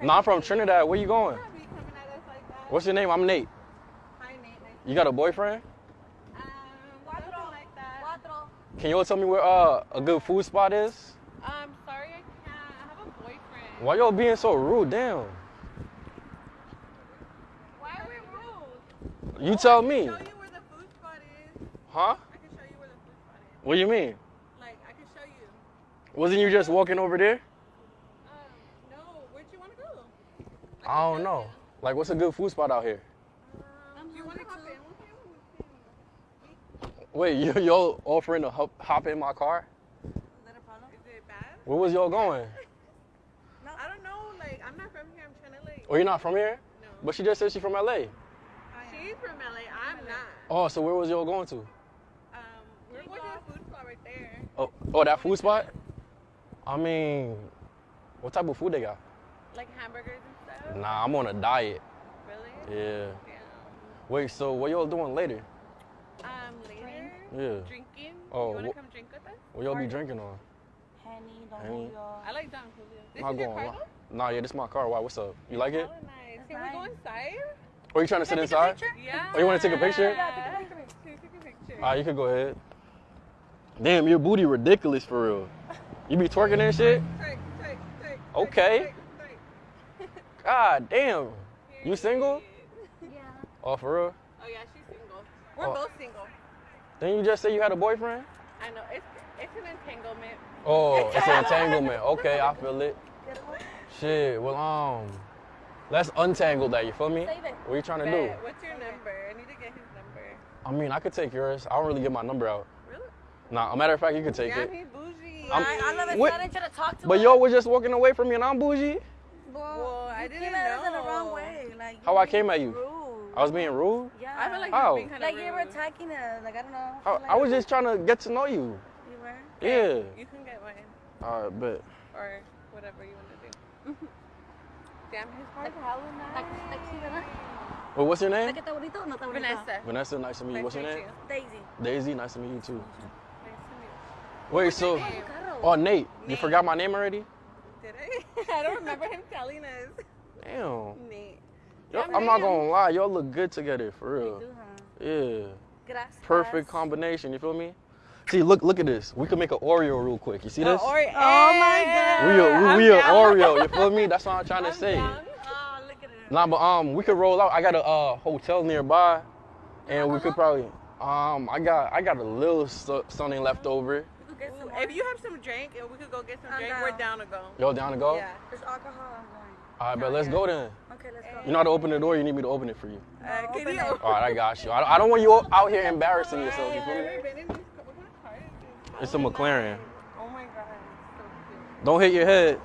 No, I'm from Trinidad. Where you going? Be coming at us like. What's your name? I'm Nate. Hi, Nate. Nice You got a boyfriend? Um, something like that. Can you all tell me where uh, a good food spot is? Um, sorry, I can't. I have a boyfriend. Why y'all being so rude? Damn. Why are we rude? You tell I me. can show you where the food spot is. Huh? I can show you where the food spot is. What do you mean? Like, I can show you. Wasn't you just walking over there? Um, no, where'd you want to go? I don't know. Like, what's a good food spot out here? Um, do you want to hop in with him? Wait, you y'all offering to hop, hop in my car? Is it bad? Where was y'all going? I don't know. Like, I'm not from here. I'm trying to like. Oh, you're not from here? No. But she just said she's from LA. She's from LA. I'm not. Oh, so where was y'all going to? Um, we're going to a food spot right there. Oh, oh, that food spot? I mean, what type of food they got? Like hamburgers and stuff. Nah, I'm on a diet. Really? Yeah. Damn. Wait, so what y'all doing later? Um, later. Yeah. Drinking. Oh, You want to wh- come drink with us? What y'all be drinking on? Henny, Don Henny. Julio. I like Don Julio. This Not is your car though? Nah, yeah, this is my car. Why? What's up? You like it? Hella nice. Can nice. we go inside? Or you trying to sit inside? Yeah. Oh, you wanna take a picture? Yeah, take a picture. Take a picture. Ah, you could go ahead. Damn, your booty ridiculous for real. You be twerking and shit? Take, take, take, Okay. Take, take, God damn. take. You single? Yeah. Oh, for real? Oh yeah, she's single. We're Oh. both single. Didn't you just say you had a boyfriend? I know. It's it's an entanglement. Oh, it's an entanglement. Okay, I feel it. Shit, well, um, let's untangle that, you feel me? What are you trying to do? What's your number? I need to get his number. I mean, I could take yours. I don't really get my number out. Really? Nah, a matter of fact, you could take Damn, it. he bougie. I'm- I, I love it. What- I to talk to But her. y'all was just walking away from me and I'm bougie? Well, I you didn't came at us in the know. wrong way. Like, you How I came at you? Rude. I was being rude? Yeah. I feel like How? you're being kind of Like you were attacking us. Like I don't know. I, I, feel I was just trying to get to know you. You were. Yeah. You can get mine Alright, but or whatever you want to do. Damn, his car's hella Like, nice. like, sí, ¿verdad? Well, what's your name? ¿está bonito o no está bonito? Vanessa. Vanessa, nice to meet you. What's your name? Daisy. Daisy, nice to meet you too. Nice to meet you. Wait, so, name? Oh, Nate, you Nate. forgot my name already? You. Did I? I don't remember him telling us. Damn. Nate. Yo, Damn, I'm not gonna lie, y'all look good together, for They real. do, huh? Yeah. Gracias. Perfect combination, you feel me? See, look look at this. We could make an Oreo real quick. You see this? Oh, Oreo. Oh my God. we a, I'm we, we a. Oreo, you feel me? That's what I'm trying to I'm say. down. Oh, look at it. Nah, but um, we could roll out. I got a uh, hotel nearby, and we could probably um, I got I got a little so- something left over. We could get Ooh, more. If you have some drink and we could go get some I'm drink, down. we're down to go. Y'all down to go? Yeah. There's alcohol. I'm going. All right, but let's go then. Okay, let's go. You know how to open the door. You need me to open it for you. Uh, open can you? All right, I got you. I, I don't want you out here embarrassing yourself. You feel me? Never been in this car. What kind of car is this? It's a McLaren. Oh my god, it's so Don't hit your head.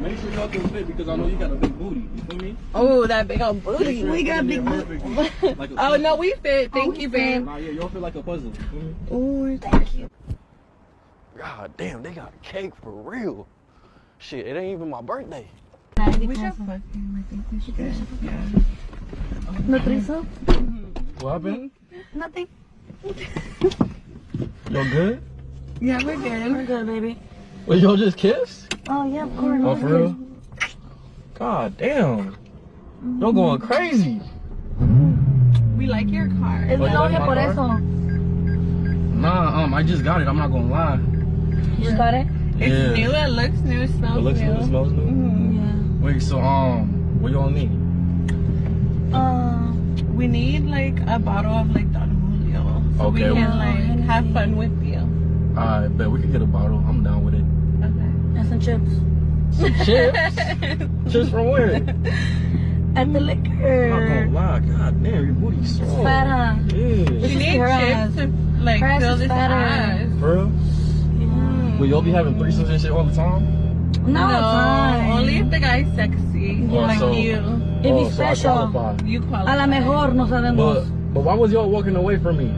Está guapito, ¿verdad? Make sure y'all can fit because I know you got a big booty. You feel me? Oh, that big old booty. We got big Like a Oh no, we fit. Oh, thank you, babe. Nah, yeah, y'all feel like a puzzle. You feel me? Ooh, Thank you. God damn, they got cake for real. Shit, it ain't even my birthday. we should fucking. I think we should get. Yeah. Nutrizo? What happened? Nothing. Y'all good? Yeah, we're good. We're good, baby. Wait, y'all just kissed? Oh, yeah, of course. Oh, for real? God damn. Y'all going crazy. We like your car. Es mi you like novia my por car? eso. Nah, um, I just got it. I'm not gonna lie. You just got it? It's Yeah. new. It looks new. It smells It looks new. new. It smells new. Mhm. Yeah. Wait, so um, what y'all need? Um, We need like a bottle of like Don Julio, so we can like have fun with you. I bet we could get a bottle. I'm down with it. Okay. and some chips. Chips? Chips from where? At the I'm not gonna liquor. lie. God damn, your booty's so. Fat, huh? Yeah. We is need chips to like Her fill this fatter. ass. For real? Mm. Will y'all be having threesomes and shit all the time? No, time. only if the guy's sexy, Oh, like so- you. If he's Oh, so I special. qualify. You A la mejor no But sabemos. but why was y'all walking away from me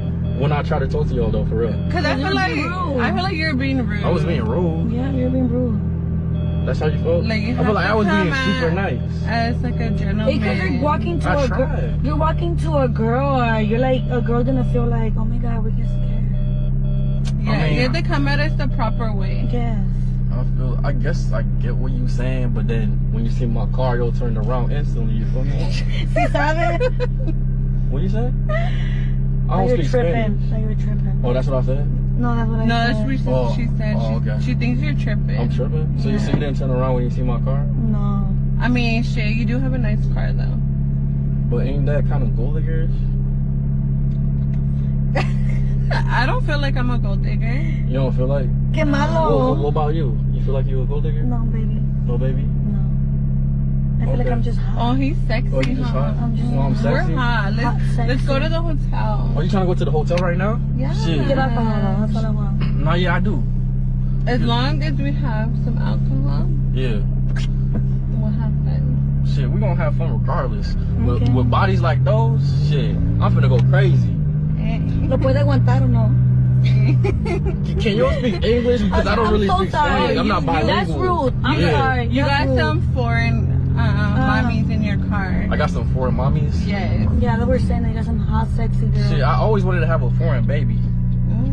when I try to talk to y'all though? For real? Cause I feel like rude. I feel like you're being rude. I was being rude. Yeah, you're being rude. That's how you felt. Like, you I feel like I was being come super at- nice. as like a gentleman. Because you're walking to I a girl. You're walking to a girl, or you're like a girl gonna feel like, oh my god, we get scared. Yeah, I mean- you have to come at us the proper way. Yes. I feel. I guess I get what you're saying, but then when you see my car, you'll turn around instantly. You feel me? Si sabe. what you say? I That don't you're tripping. Spanish. That you're tripping. Oh, that's what I said. No, that's what I No, said. that's what she, Oh, she said. oh, she, okay. she thinks you're tripping. I'm tripping. So you see, you didn't turn around when you see my car. No. I mean, shit, you do have a nice car though. But ain't that kind of gold diggerish? I don't feel like I'm a gold digger. You don't feel like? Qué What, what, what about you? You feel like you a gold digger? No, baby. No, baby. No. I feel like I'm just Oh, he's sexy, Oh, you just huh? hot? I'm just Oh, I'm hot. We're hot. Let's, Hot, let's go to the hotel. Are you trying to go to the hotel right now? Yeah. Shit. Get alcohol. Uh, that's all I want. No, yeah, I do. As long as we have some alcohol, Yeah. what happened? Shit, we gonna have fun regardless. With, Okay. with bodies like those, shit, I'm finna go crazy. Eh. ¿Lo puede aguantar o no? Can, can you speak English? Because I don't I'm really so speak sorry. Spanish. I'm not bilingual. That's rude. I'm Yeah. sorry. You That's got rude. some foreign uh, mommies in your car. I got some foreign mommies. Yes. Yeah, they were saying they got some hot, sexy girls. Shit, I always wanted to have a foreign baby.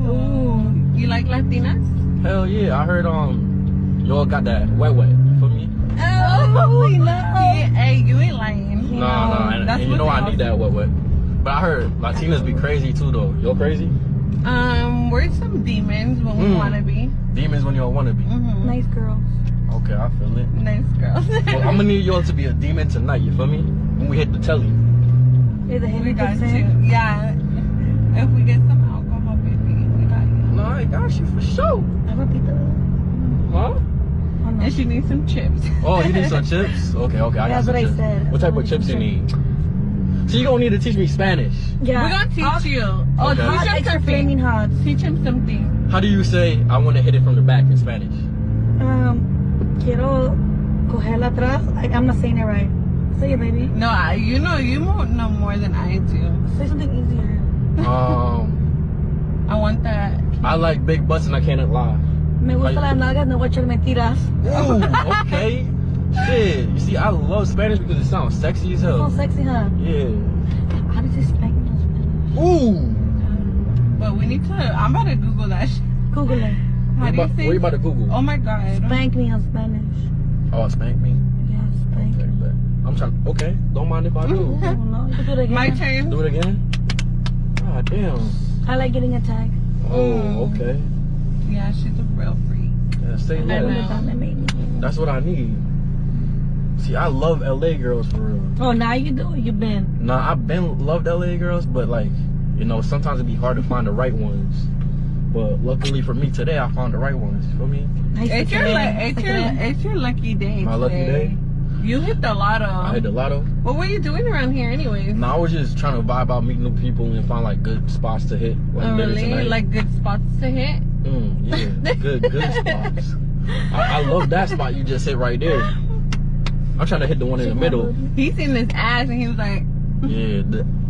Ooh. You like Latinas? Hell yeah, I heard um, y'all got that wet wet. for me? Oh, no. Yeah, hey, you ain't lying. Nah, nah, and, That's and you what know they I need that wet wet. But I heard Latinas be crazy too though. Y'all crazy? Um, we're some demons when we Mm. want to be. Demons when y'all wanna be. Mm-hmm. Nice girls. Okay, I feel it. Nice girls. Well, I'm gonna need y'all to be a demon tonight. You feel me? When we hit the telly. Hey, the we heavy got kicks you. Yeah. If we get some alcohol, baby, we got you. No, I got you for sure. I repeat that. Huh? Oh, no. And she needs some chips. Oh, you need some chips? Okay, okay, I got That's some what I chips. said. What type of chips you need? So you gonna need to teach me Spanish. Yeah. We're gonna teach Hot- you. Oh, Okay. teach Hot him flaming something. hot. Teach him something. How do you say I want to hit it from the back in Spanish? Um, quiero cogerla atrás. I, I'm not saying it right. Say it, baby. No, I, you know, you mo- know more than I do. Say something easier. Um, I want that. I like big butts and I cannot lie. Me gusta Ay. las nalgas, no voy a echar mentiras. Ooh, okay. Shit. You see, I love Spanish because it sounds sexy as So hell. sexy, huh? Yeah. How does it spank in Spanish? Ooh. But we need to. I'm about to Google that. Shit. Google it. How What do you about, say? what you about to Google? Oh my god. Spank me in Spanish. Oh, spank me. Yeah, spank Okay, me. bet. I'm trying. Okay, don't mind if I do. Oh, no, you can do it again. My turn. do it again. God damn. I like getting attacked. Oh, Mm. okay. Yeah, she's a real freak. Yeah, say I less. That That's what I need. See, I love LA girls for real. Oh, now you do. You've been. Nah, I've been loved LA girls, but like, you know, sometimes it'd be hard to find the right ones. But luckily for me today, I found the right ones. You feel me? Nice It's your, see lu- you. it's your, it's your lucky day. My lucky day? You hit the lotto. I hit the lotto. What were you doing around here, anyways? Nah, I was just trying to vibe out, meet new people, and find like good spots to hit. Like Oh, really? tonight. Like good spots to hit? Mm, yeah, good, good spots. I, I love that spot you just hit right there. I'm trying to hit the one in the middle. He seen this ass and he was like, Yeah,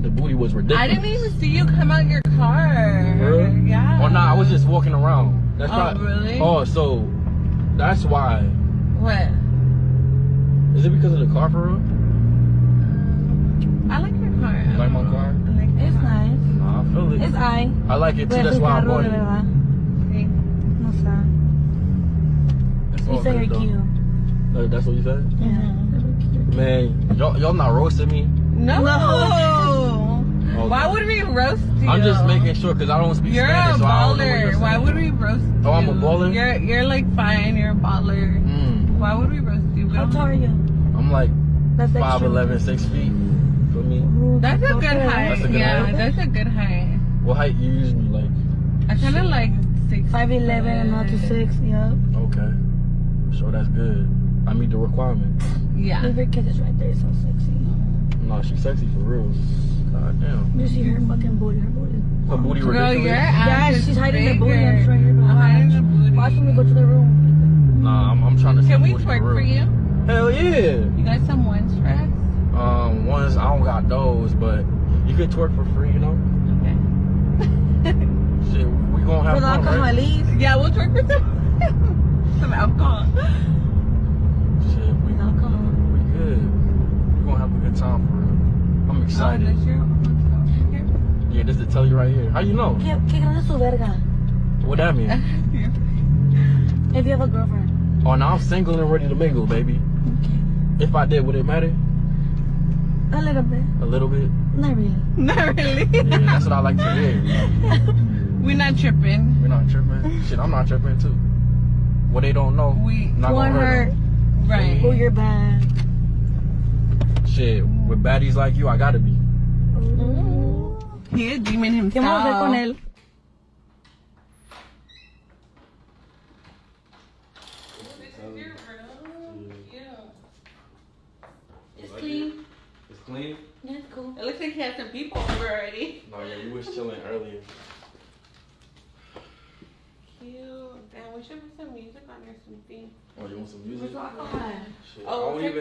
the, the booty was ridiculous. I didn't even see you come out your car. Really? Yeah. Oh nah, I was just walking around. That's Oh, prob- really? Oh, so that's why. What? Is it because of the car for real? I like your car. You like my car? I like your It's car. nice. Nah, I feel it. It's I. I like it too. Pero That's why I'm carro, going. de verdad. Sí. No está. It's You all say you're though. cute. Uh, That's what you said? Yeah. Man, y'all, y'all not roasting me. No. No. Okay. Why would we roast you? I'm just making sure because I don't speak You're Spanish. a so I don't know what baller. you're Why would we roast you? Oh, I'm a baller? You're you're like fine. You're a baller. Mm, Why would we roast you? We How don't- tall are you? I'm like That's extra. 5'11", 6 feet. For me. That's a good height. That's a good yeah, height? that's a good height. What height you usually like? I kind of like six. 5'11 and not to 6, yeah. Okay. So that's good. I meet the requirements. Yeah. Leave your kid is right there, so sexy. No, she's sexy for real. God damn. You see her fucking booty, her booty. Her booty Girl, ridiculous. your Yeah, ass is she's hiding the booty. I'm right here. I'm hiding the booty. Watch when we go to the room. Nah, I'm, I'm trying to see Can we booty twerk for you? Hell yeah. You got some ones for us? Um, ones I don't got those, but you could twerk for free, you know. Okay. Shit, we gonna have For the fun, alcohol, right? at least. yeah, we'll twerk for some some alcohol. Shit, we With alcohol. we good. We gonna have a good time for real. I'm Oh, excited. that's your here. Yeah, this is to tell you right here. How you know? ¿Qué, qué grande es su verga? What that mean? If you have a girlfriend. Oh, now I'm single and ready to mingle, baby. Okay. If I did, would it matter? A little bit. A little bit. Not really. Not really. Yeah, that's what I like to hear. We're not tripping. We're not tripping. Shit, I'm not tripping too. What they don't know, We not One gonna hurt hurt. 'em. right. Oh, you're bad. Shit, with baddies like you, I gotta be. He a demon ¿Qué vamos a hacer con himself. él? It's clean. It's clean. Yeah, it's cool. It looks like he had some people over already. No, yeah, you was chilling earlier. Cute. Damn, we should put some music on or something. Oh, you want some music? What's on? Shit, Oh, I don't okay. even